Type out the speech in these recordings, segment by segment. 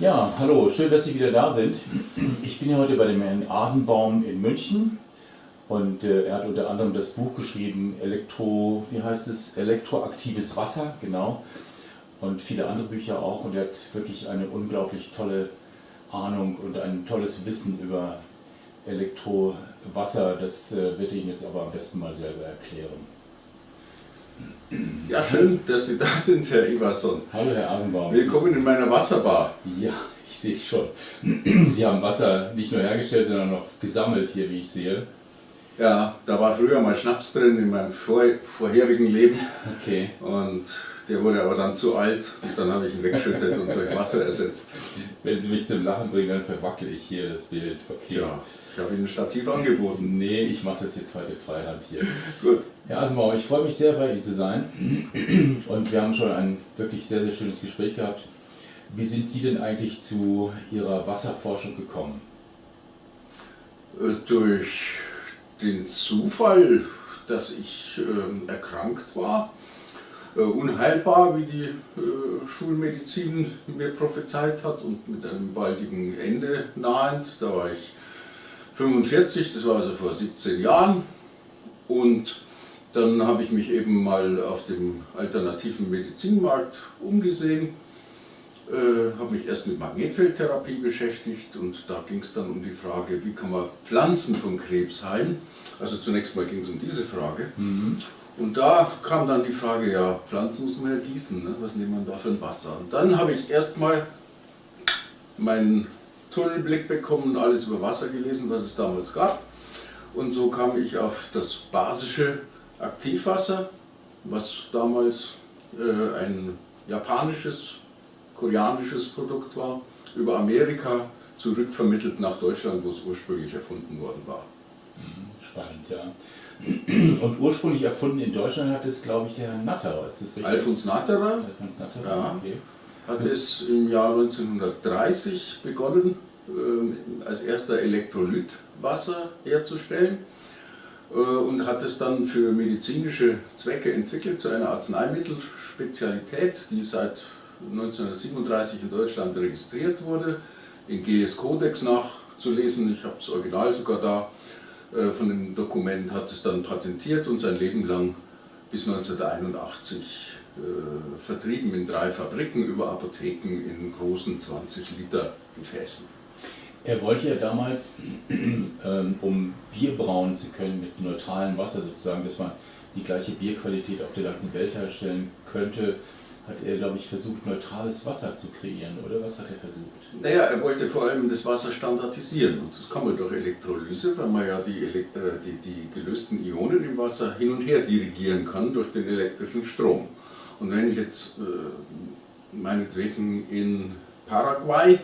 Ja, hallo, schön, dass Sie wieder da sind. Ich bin hier heute bei dem Herrn Asenbaum in München und äh, er hat unter anderem das Buch geschrieben, Elektro, wie heißt es, Elektroaktives Wasser, genau, und viele andere Bücher auch und er hat wirklich eine unglaublich tolle Ahnung und ein tolles Wissen über Elektrowasser. Das äh, wird Ihnen jetzt aber am besten mal selber erklären. Ja, schön, dass Sie da sind, Herr Iverson. Hallo, Herr Asenbaum. Willkommen in meiner Wasserbar. Ja, ich sehe schon. Sie haben Wasser nicht nur hergestellt, sondern noch gesammelt hier, wie ich sehe. Ja, da war früher mal Schnaps drin in meinem vor vorherigen Leben. Okay. Und der wurde aber dann zu alt und dann habe ich ihn weggeschüttet und durch Wasser ersetzt. Wenn Sie mich zum Lachen bringen, dann verwackele ich hier das Bild. Okay. Ja, ich habe Ihnen ein Stativ angeboten. Nee, ich mache das jetzt heute Freihand hier. Gut. Ja, Asenbaum, ich freue mich sehr, bei Ihnen zu sein. Und wir haben schon ein wirklich sehr, sehr schönes Gespräch gehabt. Wie sind Sie denn eigentlich zu Ihrer Wasserforschung gekommen? Äh, durch den Zufall, dass ich äh, erkrankt war, unheilbar, wie die äh, Schulmedizin mir prophezeit hat und mit einem baldigen Ende nahend. Da war ich 45, das war also vor 17 Jahren und dann habe ich mich eben mal auf dem alternativen Medizinmarkt umgesehen, äh, habe mich erst mit Magnetfeldtherapie beschäftigt und da ging es dann um die Frage, wie kann man Pflanzen von Krebs heilen. Also zunächst mal ging es um diese Frage. Mhm. Und da kam dann die Frage, ja, Pflanzen muss man ja gießen, ne? was nimmt man da für ein Wasser? Und dann habe ich erstmal meinen Tunnelblick bekommen, alles über Wasser gelesen, was es damals gab. Und so kam ich auf das basische Aktivwasser, was damals äh, ein japanisches, koreanisches Produkt war, über Amerika zurückvermittelt nach Deutschland, wo es ursprünglich erfunden worden war. Mhm, spannend, ja. Und ursprünglich erfunden in Deutschland hat es, glaube ich, der Herr Natterer, ist das richtig? Alfons Natterer, Alfons Natterer ja, okay. hat es im Jahr 1930 begonnen, äh, als erster Elektrolytwasser herzustellen äh, und hat es dann für medizinische Zwecke entwickelt zu einer Arzneimittelspezialität, die seit 1937 in Deutschland registriert wurde, in GS-Codex nachzulesen. Ich habe das Original sogar da von dem Dokument, hat es dann patentiert und sein Leben lang bis 1981 äh, vertrieben in drei Fabriken über Apotheken in großen 20 Liter Gefäßen. Er wollte ja damals, ähm, um Bier brauen zu können mit neutralem Wasser sozusagen, dass man die gleiche Bierqualität auf der ganzen Welt herstellen könnte, hat er, glaube ich, versucht, neutrales Wasser zu kreieren, oder was hat er versucht? Naja, er wollte vor allem das Wasser standardisieren und das kann man durch Elektrolyse, weil man ja die, äh, die, die gelösten Ionen im Wasser hin und her dirigieren kann durch den elektrischen Strom. Und wenn ich jetzt äh, meinetwegen in Paraguay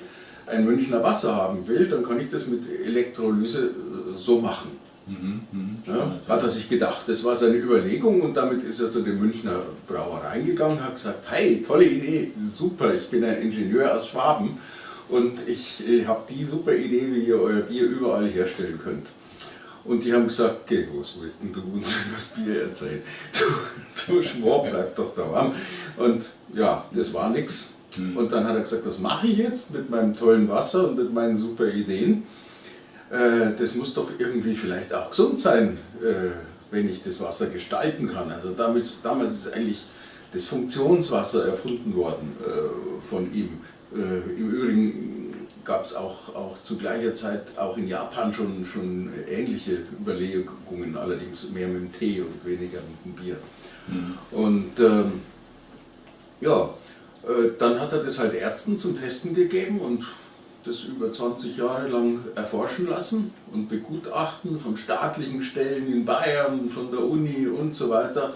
ein Münchner Wasser haben will, dann kann ich das mit Elektrolyse äh, so machen. Mhm, mh, ja, hat er sich gedacht. Das war seine Überlegung und damit ist er zu den Münchner Brauereien gegangen, hat gesagt, hey, tolle Idee, super, ich bin ein Ingenieur aus Schwaben und ich, ich habe die super Idee, wie ihr euer Bier überall herstellen könnt. Und die haben gesagt, okay, was willst denn du uns über das Bier erzählen? Du, du Schwab, bleib doch da warm. Und ja, das war nichts. Mhm. Und dann hat er gesagt, was mache ich jetzt mit meinem tollen Wasser und mit meinen super Ideen? Äh, das muss doch irgendwie vielleicht auch gesund sein, äh, wenn ich das Wasser gestalten kann. Also damals, damals ist eigentlich das Funktionswasser erfunden worden äh, von ihm. Im Übrigen gab es auch, auch zu gleicher Zeit auch in Japan schon, schon ähnliche Überlegungen, allerdings mehr mit dem Tee und weniger mit dem Bier. Mhm. Und ähm, ja, dann hat er das halt Ärzten zum Testen gegeben und das über 20 Jahre lang erforschen lassen und begutachten von staatlichen Stellen in Bayern, von der Uni und so weiter.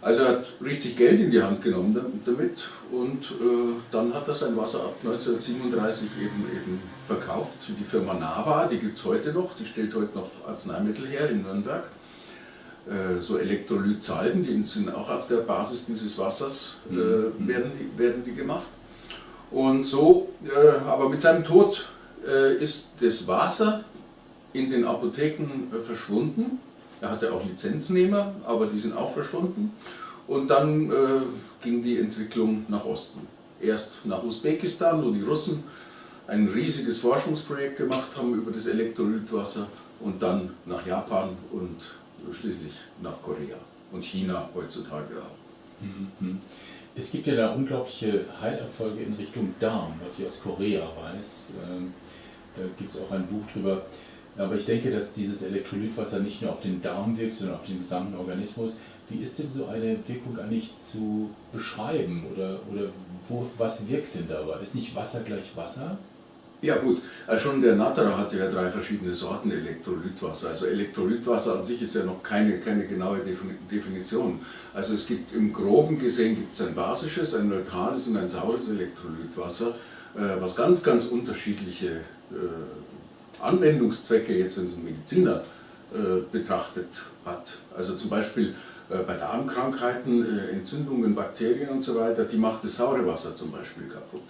Also er hat richtig Geld in die Hand genommen damit und äh, dann hat er sein Wasser ab 1937 eben, eben verkauft. Die Firma Nava, die gibt es heute noch, die stellt heute noch Arzneimittel her in Nürnberg. Äh, so Elektrolytsalben, die sind auch auf der Basis dieses Wassers, äh, mhm. werden, die, werden die gemacht. Und so, äh, aber mit seinem Tod äh, ist das Wasser in den Apotheken äh, verschwunden. Er hatte auch Lizenznehmer, aber die sind auch verschwunden. Und dann äh, ging die Entwicklung nach Osten. erst nach Usbekistan, wo die Russen ein riesiges Forschungsprojekt gemacht haben über das Elektrolytwasser und dann nach Japan und schließlich nach Korea und China heutzutage auch. Mhm. Es gibt ja da unglaubliche Heilerfolge in Richtung Darm, was ich aus Korea weiß. Ähm, da gibt es auch ein Buch drüber. Aber ich denke, dass dieses Elektrolytwasser nicht nur auf den Darm wirkt, sondern auf den gesamten Organismus. Wie ist denn so eine Wirkung eigentlich zu beschreiben oder, oder wo, was wirkt denn dabei? Ist nicht Wasser gleich Wasser? Ja gut, also schon der Natterer hatte ja drei verschiedene Sorten Elektrolytwasser. Also Elektrolytwasser an sich ist ja noch keine, keine genaue Definition. Also es gibt im groben gesehen gibt es ein basisches, ein neutrales und ein saures Elektrolytwasser, äh, was ganz, ganz unterschiedliche äh, Anwendungszwecke, jetzt wenn es ein Mediziner äh, betrachtet hat. Also zum Beispiel bei Darmkrankheiten, Entzündungen, Bakterien und so weiter, die macht das saure Wasser zum Beispiel kaputt.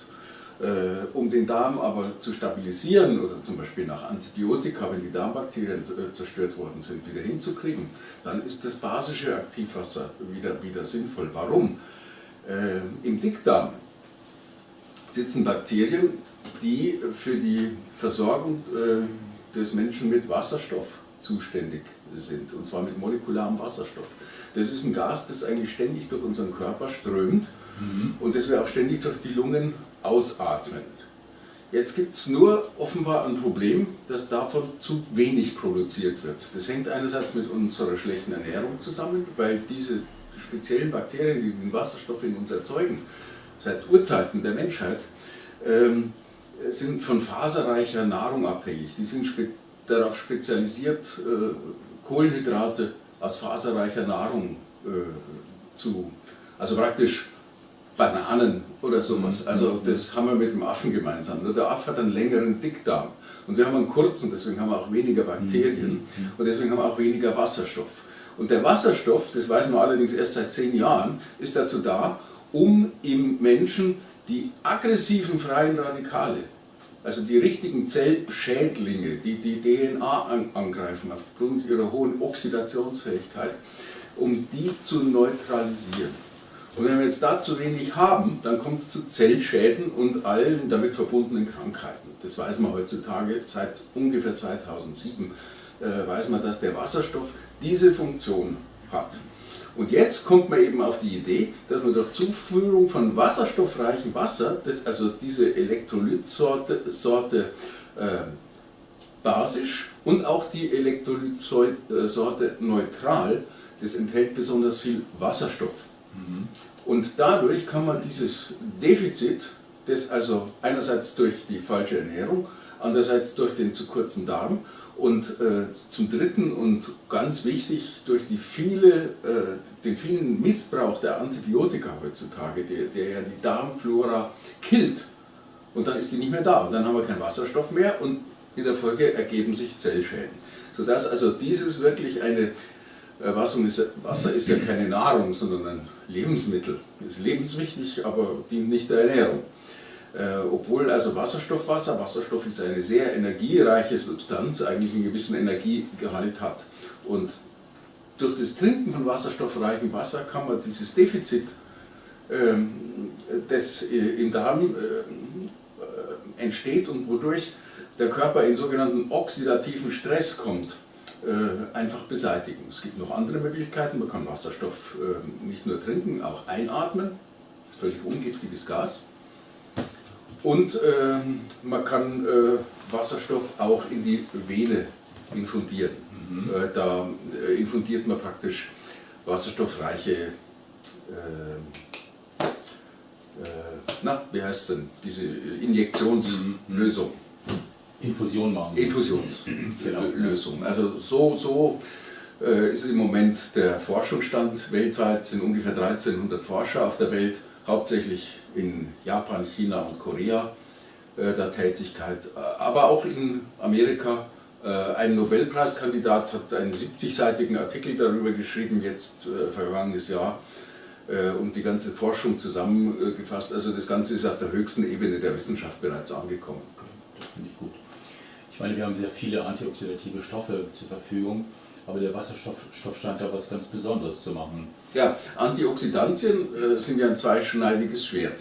Äh, um den Darm aber zu stabilisieren oder zum Beispiel nach Antibiotika, wenn die Darmbakterien äh, zerstört worden sind, wieder hinzukriegen, dann ist das basische Aktivwasser wieder, wieder sinnvoll. Warum? Äh, Im Dickdarm sitzen Bakterien, die für die Versorgung des Menschen mit Wasserstoff zuständig sind, und zwar mit molekularem Wasserstoff. Das ist ein Gas, das eigentlich ständig durch unseren Körper strömt mhm. und das wir auch ständig durch die Lungen ausatmen. Jetzt gibt es nur offenbar ein Problem, dass davon zu wenig produziert wird. Das hängt einerseits mit unserer schlechten Ernährung zusammen, weil diese speziellen Bakterien, die den Wasserstoff in uns erzeugen, seit Urzeiten der Menschheit, ähm, sind von faserreicher Nahrung abhängig. Die sind spe darauf spezialisiert, äh, Kohlenhydrate aus faserreicher Nahrung äh, zu, also praktisch Bananen oder sowas. Mhm. Also das haben wir mit dem Affen gemeinsam. Nur der Affe hat einen längeren Dickdarm und wir haben einen kurzen, deswegen haben wir auch weniger Bakterien mhm. und deswegen haben wir auch weniger Wasserstoff. Und der Wasserstoff, das weiß man allerdings erst seit zehn Jahren, ist dazu da, um im Menschen die aggressiven freien Radikale, also die richtigen Zellschädlinge, die die DNA angreifen aufgrund ihrer hohen Oxidationsfähigkeit, um die zu neutralisieren. Und wenn wir jetzt da zu wenig haben, dann kommt es zu Zellschäden und allen damit verbundenen Krankheiten. Das weiß man heutzutage, seit ungefähr 2007 äh, weiß man, dass der Wasserstoff diese Funktion hat. Und jetzt kommt man eben auf die Idee, dass man durch Zuführung von wasserstoffreichem Wasser, das, also diese Elektrolytsorte Sorte, äh, basisch und auch die Elektrolytsorte neutral, das enthält besonders viel Wasserstoff. Und dadurch kann man dieses Defizit, das also einerseits durch die falsche Ernährung, andererseits durch den zu kurzen Darm und äh, zum Dritten und ganz wichtig durch die viele, äh, den vielen Missbrauch der Antibiotika heutzutage, der, der ja die Darmflora killt. Und dann ist die nicht mehr da und dann haben wir keinen Wasserstoff mehr und in der Folge ergeben sich Zellschäden. Sodass also dieses wirklich eine Wasser ist, Wasser ist ja keine Nahrung, sondern ein Lebensmittel. Ist lebenswichtig, aber dient nicht der Ernährung. Äh, obwohl also Wasserstoffwasser, Wasserstoff ist eine sehr energiereiche Substanz, eigentlich einen gewissen Energiegehalt hat. Und durch das Trinken von wasserstoffreichem Wasser kann man dieses Defizit, ähm, das im Darm äh, entsteht und wodurch der Körper in sogenannten oxidativen Stress kommt, äh, einfach beseitigen. Es gibt noch andere Möglichkeiten, man kann Wasserstoff äh, nicht nur trinken, auch einatmen, das ist völlig ungiftiges Gas. Und äh, man kann Wasserstoff auch in die Vene infundieren. Mhm. da infundiert man praktisch wasserstoffreiche na, wie heißt es denn, diese Injektionslösung. Infusion machen. Infusionslösung. Genau. Also so, so äh, ist im Moment der Forschungsstand. Weltweit sind ungefähr 1300 Forscher auf der Welt, hauptsächlich in Japan, China und Korea äh, der Tätigkeit, aber auch in Amerika. Äh, ein Nobelpreiskandidat hat einen 70-seitigen Artikel darüber geschrieben, jetzt vergangenes Jahr, und die ganze Forschung zusammengefasst. Also das Ganze ist auf der höchsten Ebene der Wissenschaft bereits angekommen. Das finde ich gut. Ich meine, wir haben sehr viele antioxidative Stoffe zur Verfügung, aber der Wasserstoff scheint da was ganz Besonderes zu machen. Ja, Antioxidantien äh, sind ja ein zweischneidiges Schwert.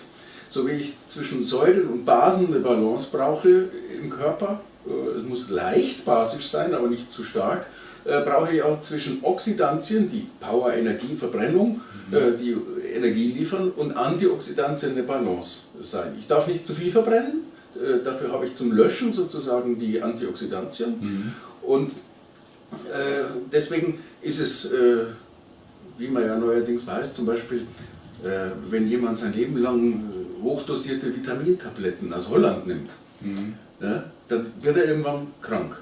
so wie ich zwischen Säuren und Basen eine Balance brauche im Körper, äh, es muss leicht basisch sein, aber nicht zu stark, äh, brauche ich auch zwischen Oxidantien, die Power, Energie, Verbrennung, mhm. äh, die Energie liefern, und Antioxidantien eine Balance sein. Ich darf nicht zu viel verbrennen, äh, dafür habe ich zum Löschen sozusagen die Antioxidantien. Mhm. Und äh, deswegen ist es, äh, wie man ja neuerdings weiß, zum Beispiel, äh, wenn jemand sein Leben lang hochdosierte Vitamintabletten aus Holland nimmt, mhm. ja, dann wird er irgendwann krank.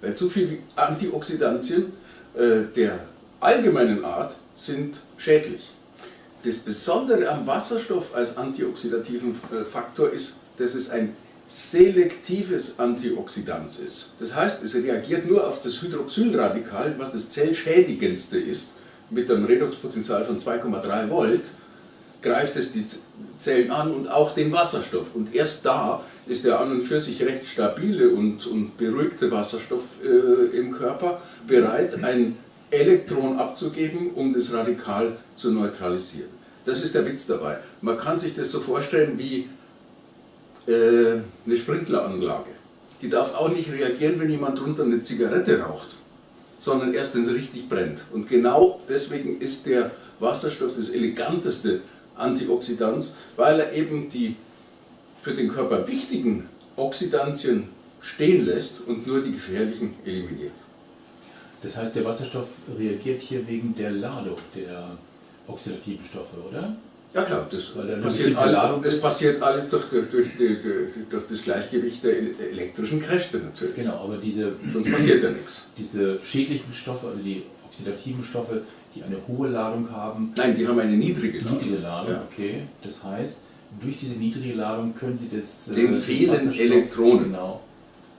Weil zu viele Antioxidantien der allgemeinen Art sind schädlich. Das Besondere am Wasserstoff als antioxidativen Faktor ist, dass es ein selektives Antioxidant ist. Das heißt, es reagiert nur auf das Hydroxylradikal, was das zellschädigendste ist, mit einem Redoxpotential von 2,3 Volt, greift es die Zellen an und auch den Wasserstoff. Und erst da ist der an und für sich recht stabile und, und beruhigte Wasserstoff äh, im Körper bereit, ein Elektron abzugeben, um das Radikal zu neutralisieren. Das ist der Witz dabei. Man kann sich das so vorstellen wie äh, eine Sprinkleranlage. Die darf auch nicht reagieren, wenn jemand drunter eine Zigarette raucht, sondern erst, wenn es richtig brennt. Und genau deswegen ist der Wasserstoff das eleganteste Antioxidant, weil er eben die für den Körper wichtigen Oxidantien stehen lässt und nur die gefährlichen eliminiert. Das heißt, der Wasserstoff reagiert hier wegen der Ladung der oxidativen Stoffe, oder? Ja klar, das, passiert, all, das passiert, alles durch, durch, durch, durch, das Gleichgewicht der elektrischen Kräfte natürlich. Genau, aber diese, Sonst passiert ja nichts. Diese schädlichen Stoffe, also die oxidativen Stoffe, die eine hohe Ladung haben. Nein, die haben eine niedrige Ladung. Niedrige Ladung, ja. okay. Das heißt, durch diese niedrige Ladung können Sie das. Äh, den fehlen Elektronen. Genau.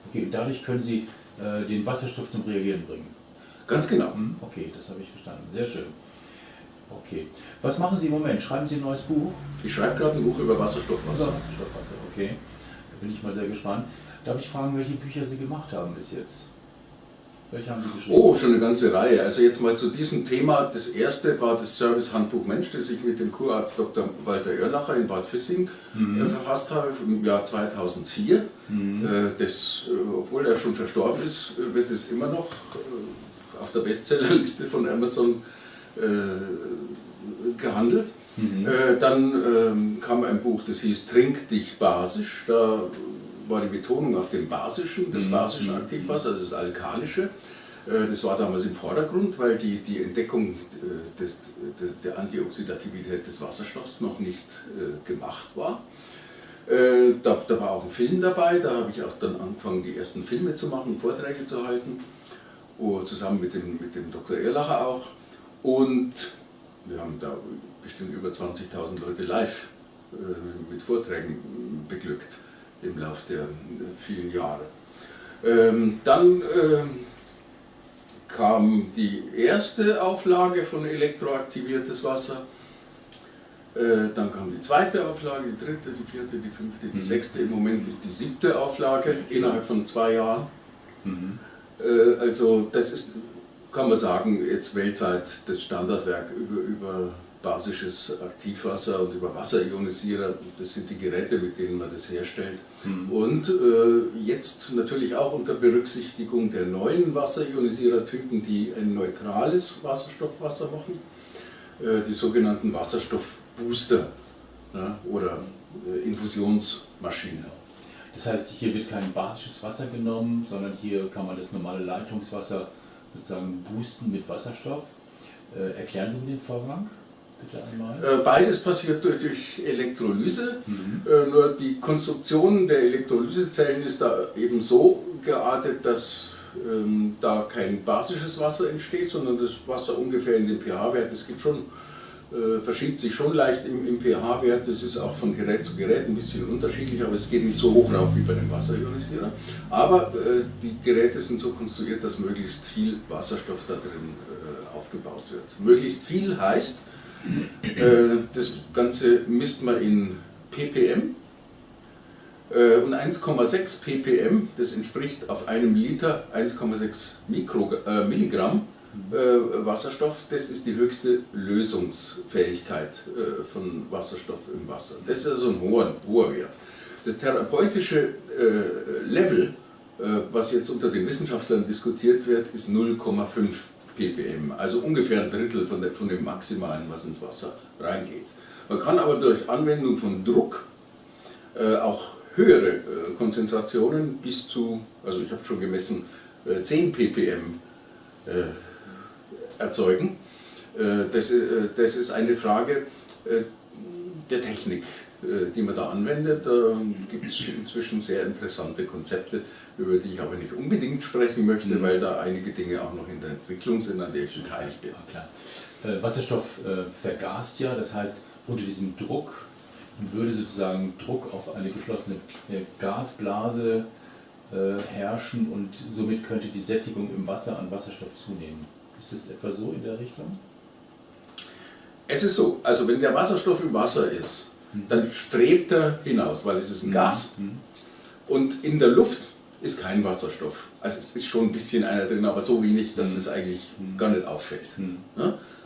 Okay, dadurch können Sie äh, den Wasserstoff zum Reagieren bringen. Ganz genau. Hm, okay, das habe ich verstanden. Sehr schön. Okay. Was machen Sie im Moment? Schreiben Sie ein neues Buch? Ich schreibe gerade ein Buch über Wasserstoffwasser. Über Wasserstoffwasser, okay. Da bin ich mal sehr gespannt. Darf ich fragen, welche Bücher Sie gemacht haben bis jetzt? Welche haben Sie geschrieben? Oh, schon eine ganze Reihe. Also jetzt mal zu diesem Thema. Das erste war das Service-Handbuch Mensch, das ich mit dem Kurarzt Dr. Walter Erlacher in Bad Füssing mhm. äh, verfasst habe im Jahr 2004. Mhm. Äh, das, äh, obwohl er schon verstorben ist, wird es immer noch auf der Bestsellerliste von Amazon äh, gehandelt. Mhm. Äh, dann ähm, kam ein Buch, das hieß Trink dich basisch. Da war die Betonung auf dem Basischen, das mhm. basische mhm. Aktivwasser, also das Alkalische. Äh, das war damals im Vordergrund, weil die, die Entdeckung des, der Antioxidativität des Wasserstoffs noch nicht gemacht war. Da, da, war auch ein Film dabei, da habe ich auch dann angefangen, die ersten Filme zu machen, Vorträge zu halten, zusammen mit dem, mit dem Dr. Erlacher auch. Und wir haben da bestimmt über 20.000 Leute live äh, mit Vorträgen beglückt im Laufe der vielen Jahre. Ähm, dann äh, kam die erste Auflage von elektroaktiviertes Wasser. Äh, dann kam die zweite Auflage, die dritte, die vierte, die fünfte, die mhm. sechste. Im Moment ist die siebte Auflage innerhalb von zwei Jahren. Mhm. Äh, also das ist kann man sagen, jetzt weltweit das Standardwerk über, über basisches Aktivwasser und über Wasserionisierer, das sind die Geräte, mit denen man das herstellt. Mhm. Und äh, jetzt natürlich auch unter Berücksichtigung der neuen Wasserionisierertypen, die ein neutrales Wasserstoffwasser machen, äh, die sogenannten Wasserstoffbooster ne, oder äh, Infusionsmaschinen. Das heißt, hier wird kein basisches Wasser genommen, sondern hier kann man das normale Leitungswasser sozusagen boosten mit Wasserstoff. Äh, erklären Sie mir den Vorgang? Bitte einmal. Äh, beides passiert durch, Elektrolyse, mhm. äh, nur die Konstruktion der Elektrolysezellen ist da eben so geartet, dass ähm, da kein basisches Wasser entsteht, sondern das Wasser ungefähr in den pH-Wert, es gibt schon äh, verschiebt sich schon leicht im, im pH-Wert. Das ist auch von Gerät zu Gerät ein bisschen unterschiedlich, aber es geht nicht so hoch rauf wie bei dem Wasserionisierer. Aber äh, die Geräte sind so konstruiert, dass möglichst viel Wasserstoff da drin äh, aufgebaut wird. Möglichst viel heißt, äh, das Ganze misst man in ppm. Äh, und 1,6 ppm, das entspricht auf einem Liter 1,6 äh, Milligramm äh, Wasserstoff, das ist die höchste Lösungsfähigkeit äh, von Wasserstoff im Wasser. Das ist also ein hoher, hoher Wert. Das therapeutische äh, Level, was jetzt unter den Wissenschaftlern diskutiert wird, ist 0,5 ppm, also ungefähr ein Drittel von, dem Maximalen, was ins Wasser reingeht. Man kann aber durch Anwendung von Druck auch höhere Konzentrationen bis zu, also ich habe schon gemessen, 10 ppm erzeugen. Das, das ist eine Frage der Technik, die man da anwendet. Da gibt es inzwischen sehr interessante Konzepte, über die ich aber nicht unbedingt sprechen möchte, mhm. weil da einige Dinge auch noch in der Entwicklung sind, an der ich beteiligt bin. Ja, äh, Wasserstoff äh, vergast ja, das heißt, unter diesem Druck würde sozusagen Druck auf eine geschlossene äh, Gasblase äh, herrschen und somit könnte die Sättigung im Wasser an Wasserstoff zunehmen. Ist das etwa so in der Richtung? Es ist so, also wenn der Wasserstoff im Wasser ist, mhm. dann strebt er hinaus, weil es ist ein mhm. Gas. Mhm. Und in der Luft ist kein Wasserstoff. Also es ist schon ein bisschen einer drin, aber so wenig, dass es eigentlich gar nicht auffällt.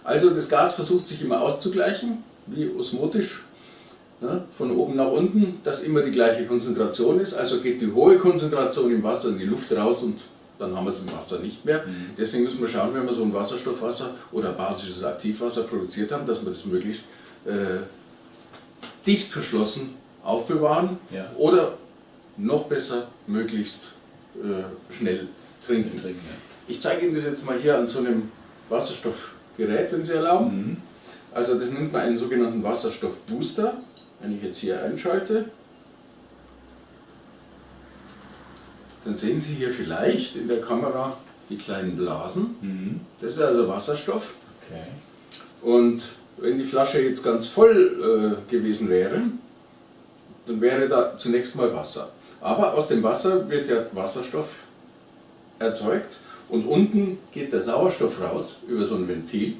Also das Gas versucht sich immer auszugleichen, wie osmotisch, von oben nach unten, dass immer die gleiche Konzentration ist. Also geht die hohe Konzentration im Wasser in die Luft raus und dann haben wir es im Wasser nicht mehr. Mhm. Deswegen müssen wir schauen, wenn wir so ein Wasserstoffwasser oder basisches Aktivwasser produziert haben, dass wir das möglichst äh, dicht verschlossen aufbewahren ja. oder noch besser möglichst äh, schnell trinken. trinken ja. Ich zeige Ihnen das jetzt mal hier an so einem Wasserstoffgerät, wenn Sie erlauben. Mhm. Also das nennt man einen sogenannten Wasserstoffbooster. Wenn ich jetzt hier einschalte, dann sehen Sie hier vielleicht in der Kamera die kleinen Blasen. Mhm. Das ist also Wasserstoff. Okay. Und wenn die Flasche jetzt ganz voll äh, gewesen wäre, dann wäre da zunächst mal Wasser. Aber aus dem Wasser wird ja Wasserstoff erzeugt und unten geht der Sauerstoff raus über so ein Ventil.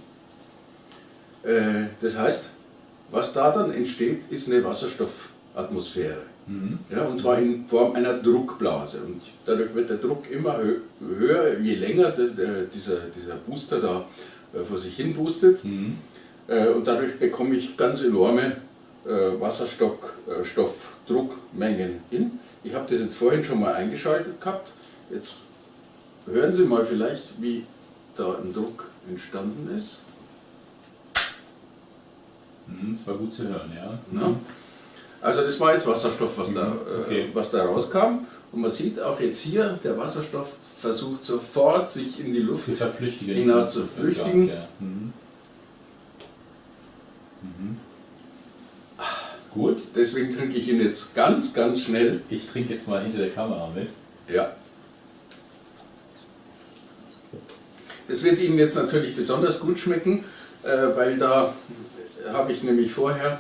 Äh, das heißt, was da dann entsteht, ist eine Wasserstoffatmosphäre. Mhm. Ja, und zwar in Form einer Druckblase. Und dadurch wird der Druck immer höher, je länger das, der, dieser, dieser Booster da äh, vor sich hin boostet. Mhm. Äh, und dadurch bekomme ich ganz enorme Wasserstoffdruckmengen hin. Ich habe das jetzt vorhin schon mal eingeschaltet gehabt. Jetzt hören Sie mal vielleicht, wie da ein Druck entstanden ist. Mhm, das war gut zu hören, ja. ja. Also das war jetzt Wasserstoff, was, da, mhm, äh, okay. was da rauskam. Und man sieht auch jetzt hier, der Wasserstoff versucht sofort sich in die Luft hinaus zu flüchtigen. Gas, ja. mhm. Mhm. Gut, deswegen trinke ich ihn jetzt ganz, ganz schnell. Ich trinke jetzt mal hinter der Kamera mit. Ja. Das wird Ihnen jetzt natürlich besonders gut schmecken, äh, weil da habe ich nämlich vorher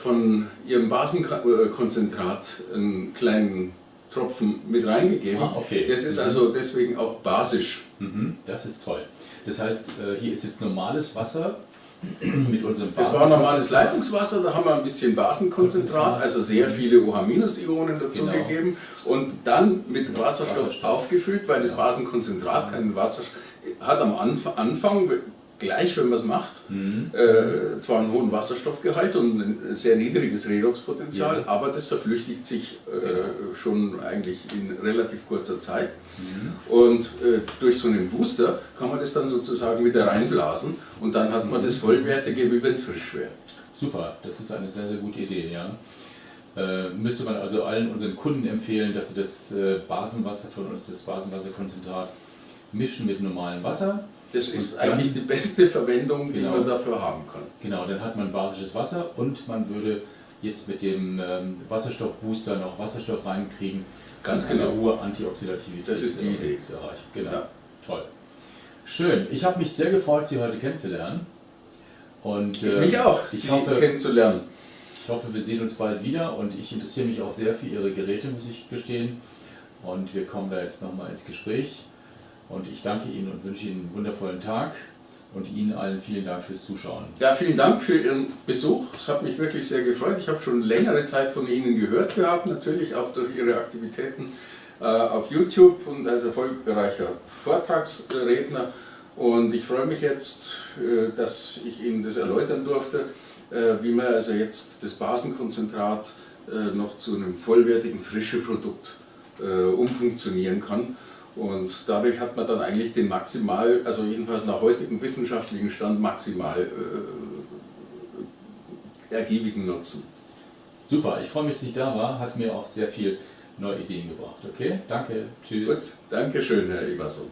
von Ihrem Basenkonzentrat einen kleinen Tropfen mit reingegeben. Ah, okay. Das ist mhm. also deswegen auch basisch. Mhm, das ist toll. Das heißt, äh, hier ist jetzt normales Wasser mit unserem Das war normales Leitungswasser, da haben wir ein bisschen Basenkonzentrat, also sehr viele OH-Ionen dazugegeben genau. und dann mit Wasserstoff, Wasserstoff, aufgefüllt, weil das Basenkonzentrat keinen Wasserstoff hat am Anfang gleich, wenn man es macht, mhm. äh, zwar einen hohen Wasserstoffgehalt und ein sehr niedriges Redoxpotenzial, ja. aber das verflüchtigt sich äh, schon eigentlich in relativ kurzer Zeit. Mhm. Und äh, durch so einen Booster kann man das dann sozusagen wieder reinblasen und dann hat man das vollwertige, wie wenn es frisch wäre. Super, das ist eine sehr, sehr gute Idee, ja. Äh, müsste man also allen unseren Kunden empfehlen, dass sie das äh, Basenwasser von uns, das Basenwasserkonzentrat, mischen mit normalem Wasser das ist dann, eigentlich die beste Verwendung, die genau, man dafür haben kann. Genau, dann hat man basisches Wasser und man würde jetzt mit dem ähm, Wasserstoffbooster noch Wasserstoff reinkriegen. Ganz genau. Eine hohe Antioxidativität. Das ist die Idee. Zu erreichen. Genau. Ja. Toll. Schön. Ich habe mich sehr gefreut, Sie heute kennenzulernen. Und, ich äh, mich auch, ich Sie hoffe, kennenzulernen. Ich hoffe, wir sehen uns bald wieder und ich interessiere mich auch sehr für Ihre Geräte, muss ich gestehen. Und wir kommen da jetzt nochmal ins Gespräch. Und ich danke Ihnen und wünsche Ihnen einen wundervollen Tag und Ihnen allen vielen Dank fürs Zuschauen. Ja, vielen Dank für Ihren Besuch. Es hat mich wirklich sehr gefreut. Ich habe schon längere Zeit von Ihnen gehört gehabt, natürlich auch durch Ihre Aktivitäten äh, auf YouTube und als erfolgreicher Vortragsredner. Und ich freue mich jetzt, äh, dass ich Ihnen das erläutern durfte, äh, wie man also jetzt das Basenkonzentrat äh, noch zu einem vollwertigen frischen Produkt umfunktionieren kann. Und dadurch hat man dann eigentlich den maximal, also jedenfalls nach heutigem wissenschaftlichen Stand, maximal äh, ergiebigen Nutzen. Super, ich freue mich, dass ich da war, hat mir auch sehr viel neue Ideen gebracht. Okay, danke, tschüss. Gut, danke schön, Herr Iverson.